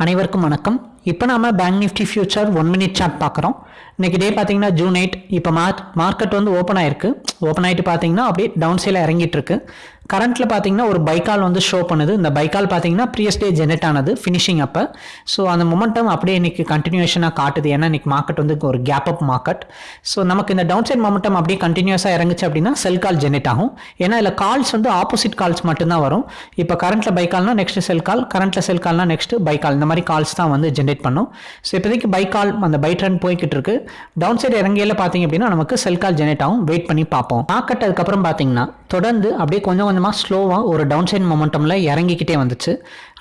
அனைவருக்கும் வணக்கம். இப்போ நாம Bank Nifty future one minute chart பார்க்குறோம். இன்னைக்கு டே பார்த்தீங்கன்னா ஜூன் எயிட் இப்போ மார்க் மார்க்கெட் வந்து ஓப்பன் ஆயிருக்கு. ஓப்பன் ஆகிட்டு பார்த்தீங்கன்னா அப்படியே டவுன் சைடில் இறங்கிட்டு இருக்கு. கரண்ட்டில் பார்த்தீங்கன்னா ஒரு பைக்கால் வந்து ஷோ பண்ணுது. இந்த பைக்கால் பார்த்தீங்கன்னா ப்ரீயஸ் டே ஜெனரேட் ஆனது ஃபினிஷிங் அப்போ. ஸோ அந்த மொமெண்டம் அப்படியே இன்னைக்கு கண்டினியூஷனாக காட்டுது. ஏன்னா இன்னைக்கு மார்க்கெட் வந்து ஒரு கேப் அப் மார்க்கெட் ஸோ நமக்கு இந்த டவுன் சைட் மொமெண்டம் அப்படியே கண்டினியூஸாக இறங்குச்சு அப்படின்னா செல் கால் ஜெனரேட் ஆகும். ஏன்னா இதில் கால்ஸ் வந்து ஆப்போசிட் கால்ஸ் மட்டும்தான் வரும். இப்போ கரண்ட்டில் buy next next sell call கரண்ட்டில் செல் கால்னா நெக்ஸ்ட் பைக்கால் இந்த மாதிரி கால்ஸ் தான் வந்து ஜென்ரேட் பண்ணும். ஸோ இப்போதைக்கு பைக்கால் அந்த பை ட்ரெண்ட் போய்கிட்டு இருக்கு. டவுன் சைடு இறங்கையில் பார்த்தீங்க அப்படின்னா நமக்கு செல் கால் ஜெனரேட் ஆகும். வெயிட் பண்ணி பார்ப்போம். மார்க்கெட் அதுக்கப்புறம் பார்த்தீங்கன்னா தொடர்ந்து அப்படியே கொஞ்சம் கொஞ்சமாக ஸ்லோவாக ஒரு டவுன் சைட் மொமெண்டமில் இறங்கிக்கிட்டே வந்துச்சு.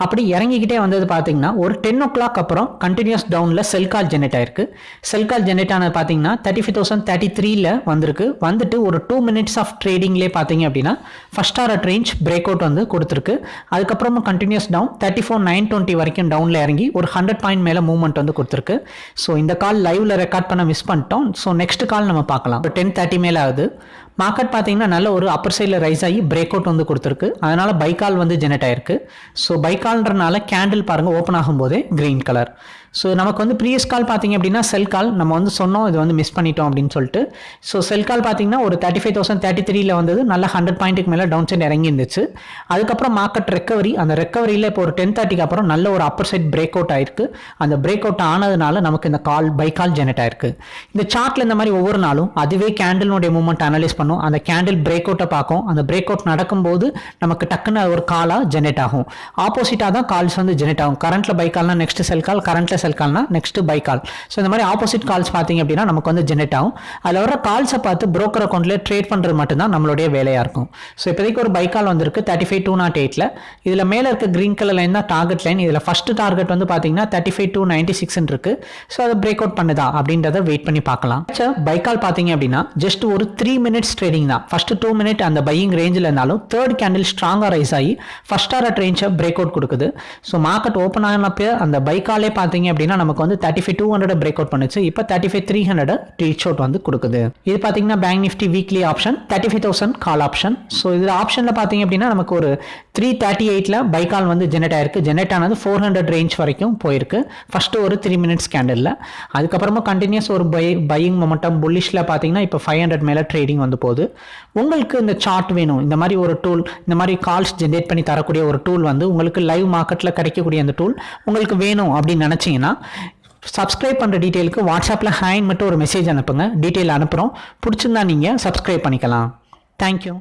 அப்படி இறங்கிக்கிட்டே வந்தது பார்த்தீங்கன்னா ஒரு டென் ஓ கிளாக் அப்புறம் கண்டினியூஸ் டவுனில் செல் கால் ஜெனரேட் ஆயிருக்கு. செல் கால் ஜெனரேட் ஆனது பார்த்தீங்கன்னா தேர்ட்டி ஃபைவ் தௌசண்ட் தேர்ட்டி த்ரீல வந்திருக்கு. வந்துட்டு ஒரு டூ மினிட்ஸ் ஆஃப் ட்ரேடிங்லேயே பார்த்தீங்க அப்படின்னா first hour range break out வந்து கொடுத்துருக்கு. அதுக்கப்புறமா continues down thirty four nine twenty வரைக்கும் டவுனில் இறங்கி ஒரு ஹண்ட்ரட் பாயிண்ட் மேலே மூவ்மெண்ட் வந்து கொடுத்துருக்கு. ஸோ இந்த கால் லைவ்ல ரெக்கார்ட் பண்ண மிஸ் பண்ணிட்டோம். ஸோ நெக்ஸ்ட் கால் நம்ம பார்க்கலாம். ஒரு டென் தேர்ட்டி மேலே ஆகுது மார்க்கெட் பார்த்தீங்கன்னா நல்ல ஒரு அப்பர் சைடில் ரைஸ் ஆகி பிரேக் அவுட் வந்து கொடுத்துருக்கு. அதனால பைக்கால் வந்து ஜெனரேட் ஆயிருக்கு. ஸோ பைக்கால்ன்றனால கேண்டில் பாருங்க ஓப்பன் ஆகும்போதே க்ரீன் கலர் ஸோ நமக்கு வந்து ப்ரீவியஸ் கால் பார்த்தீங்க அப்படின்னா செல் கால் நம்ம வந்து சொன்னோம் இது வந்து மிஸ் பண்ணிட்டோம் அப்படின்னு சொல்லிட்டு. ஸோ செல் கால் பார்த்தீங்கன்னா ஒரு தேர்ட்டி ஃபைவ் தௌசண்ட் தேர்ட்டி த்ரீல வந்தது நல்ல ஹண்ட்ரட் பாயிண்ட்டுக்கு மேலே டவுன் சைட் இறங்கி இருந்துச்சு அதுக்கப்புறம் மார்க்கெட் ரெக்கவரி அந்த ரெக்கவரியில் இப்போ ஒரு டென் தேர்ட்டிக்கு அப்புறம் நல்ல ஒரு அப்பர் சைட் பிரேக் அவுட் ஆயிருக்கு. அந்த பிரேக் அவுட் ஆனதுனால நமக்கு இந்த கால் பை கால் ஜெனரேட் ஆயிருக்கு. இந்த சார்ட்டில் இந்த மாதிரி ஒவ்வொரு நாளும் அதுவே கேண்டிலுடைய மூவ்மெண்ட் அனலைஸ் பண்ணும். அந்த கேண்டில் பிரேக் அவுட்டை பார்க்கும் அந்த பிரேக் அவுட் நடக்கும்போது நமக்கு டக்குன்னு ஒரு காலாக ஜெனரேட் ஆகும். ஆப்போசிட்டாக தான் கால்ஸ் வந்து ஜெனரேட் ஆகும். கரண்ட்ல பை கால்னா நெக்ஸ்ட் செல் கால் கரண்ட்ல செல் கால்னா நெக்ஸ்ட் பை கால் ஸோ இந்த மாதிரி ஆப்போசிட் கால்ஸ் பார்த்தீங்க அப்படின்னா நமக்கு வந்து ஜெனரேட் ஆகும். அதில் வர கால்ஸை பார்த்து ப்ரோக்கர் அக்கௌண்ட்ல ட்ரேட் பண்ணுறது மட்டும்தான் நம்மளுடைய வேலையாக இருக்கும். ஸோ இப்போதைக்கு ஒரு பை கால் வந்திருக்கு தேர்ட்டி ஃபைவ் டூ நாட் எயிட்டில் இதில் மேலே இருக்க கிரீன் கலர் லைன் தான் டார்கெட் லைன் இதில் ஃபர்ஸ்ட் டார்கெட் வந்து பார்த்தீங்கன்னா தேர்ட்டி ஃபைவ் டூ நைன்ட்டி சிக்ஸ்னு இருக்கு. ஸோ அதை பிரேக் அவுட் பண்ணுதா அப்படின்றத வெயிட் பண்ணி பார்க்கலாம். பை கால் பார்த்தீங்க அப்படின்னா ஜஸ்ட் ஒரு த்ரீ மினிட்ஸ் ட்ரேடிங் தான். ஃபஸ்ட்டு டூ மினிட் அந்த பையிங் ரேஞ்சில் இருந்தாலும் தேர்ட் கேண்டில் ஸ்ட்ராங்காக ரைஸ் ஆகி ஃபர்ஸ்ட் ஆர் ரேஞ்சை பிரேக் அவுட் கொடுக்குது. ஸோ மார்க்கெட் ஓப்பன் ஆனப்போ அந்த பைக்காலே பார்த்தீங்க அப்படின்னா நமக்கு வந்து thirty five two hundred break out பண்ணுச்சு. இப்போ thirty five three hundred reach out வந்து கொடுக்குது. இது பார்த்தீங்கன்னா Bank Nifty weekly option thirty five thousand call option so இதில் ஆப்ஷனில் பார்த்தீங்க அப்படின்னா நமக்கு ஒரு த்ரீ தேர்ட்டி எயிட்டில் பைக்கால் வந்து ஜெனரேட் ஆயிருக்கு. ஜெனரேட் ஆனது ஃபோர் ஹண்ட்ரட் ரேஞ்ச் வரைக்கும் போயிருக்கு. ஃபர்ஸ்ட் ஒரு த்ரீ மினிட்ஸ் கேண்டலில் அதுக்கப்புறமா கண்டினியூஸ் ஒரு பை பையிங் மொமெண்டம் புல்லிஷில் பார்த்தீங்கன்னா இப்போ ஃபைவ் ஹண்ட்ரட் மேலே ட்ரேடிங் வந்து போகுது. உங்களுக்கு இந்த சார்ட் வேணும். இந்த மாதிரி ஒரு டூல் இந்த மாதிரி கால்ஸ் ஜென்ரேட் பண்ணி தரக்கூடிய ஒரு டூல் வந்து உங்களுக்கு லைவ் மார்க்கெட்டில் கிடைக்கக்கூடிய அந்த டூல் உங்களுக்கு வேணும் அப்படின்னு நினச்சிங்கன்னா சப்ஸ்கிரைப் பண்ணுற டீட்டெயிலுக்கு வாட்ஸ்அப்பில் ஹேண்ட் மட்டும் ஒரு மெசேஜ் அனுப்புங்க. டீட்டெயில் அனுப்புகிறோம் பிடிச்சிருந்தா நீங்கள் சப்ஸ்கிரைப் பண்ணிக்கலாம். தேங்க்யூ